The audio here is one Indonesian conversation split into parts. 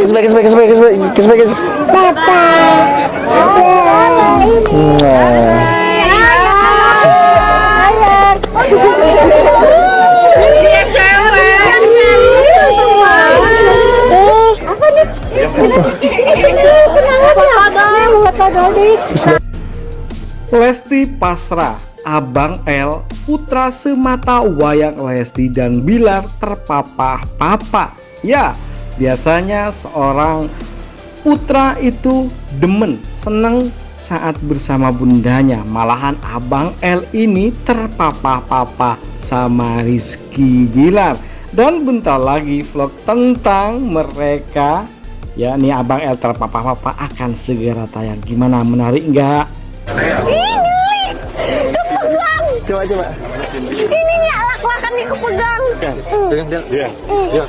Kiss kiss kiss kiss kiss kiss? Lesti Pasra, Abang L, putra semata wayang Lesti dan Bilar terpapah papa. Ya, biasanya seorang putra itu demen, seneng saat bersama bundanya. Malahan Abang L ini terpapah papa sama Rizky Bilar. Dan bentar lagi vlog tentang mereka ya nih Abang L terpapah papa akan segera tayang. Gimana menarik nggak? Coba coba. Ini nih alak-alakan nih kepegang. Pegang dia. Iya. Iya.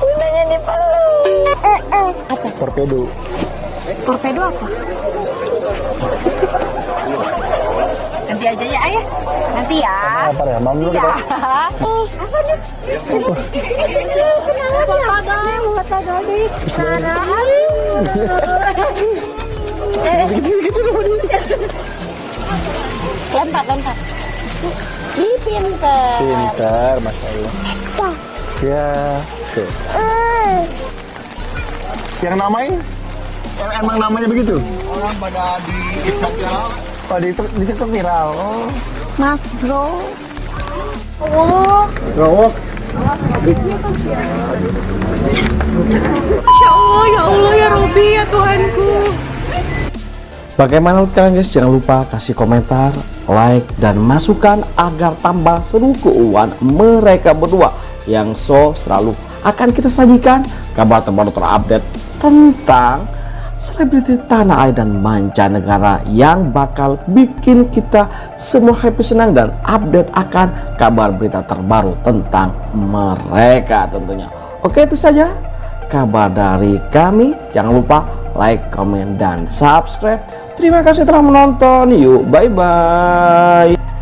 Bundanya dipeluk. Eh, eh. Apa? Torpedo. Torpedo apa? Nanti aja ya ayah. Nanti ya. Apa ya? Mam dulu kita. Ih, apa nih? Kenapa nih? Mata dodi. Cara. Lempar, lempar. Ih, pinter. Pintar, masya Allah. Ya. Tuh. Eh. Yang namain? Em- Emang namanya begitu? Orang pada di Instagram. Oh di, di TikTok viral. Oh. Mas bro. Oh, Gawok. Ya Allah, ya Allah, ya Robi, ya Tuhanku. Bagaimana menurut kalian guys? Jangan lupa kasih komentar, like, dan masukan agar tambah seru keuangan mereka berdua yang so selalu akan kita sajikan kabar terbaru terupdate tentang selebriti tanah air dan mancanegara yang bakal bikin kita semua happy senang dan update akan kabar berita terbaru tentang mereka tentunya. Oke itu saja kabar dari kami. Jangan lupa like, comment, dan subscribe. Terima kasih telah menonton. Yuk, bye-bye.